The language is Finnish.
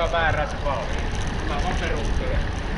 kuka määrää se vauhti. Mä on perustelee.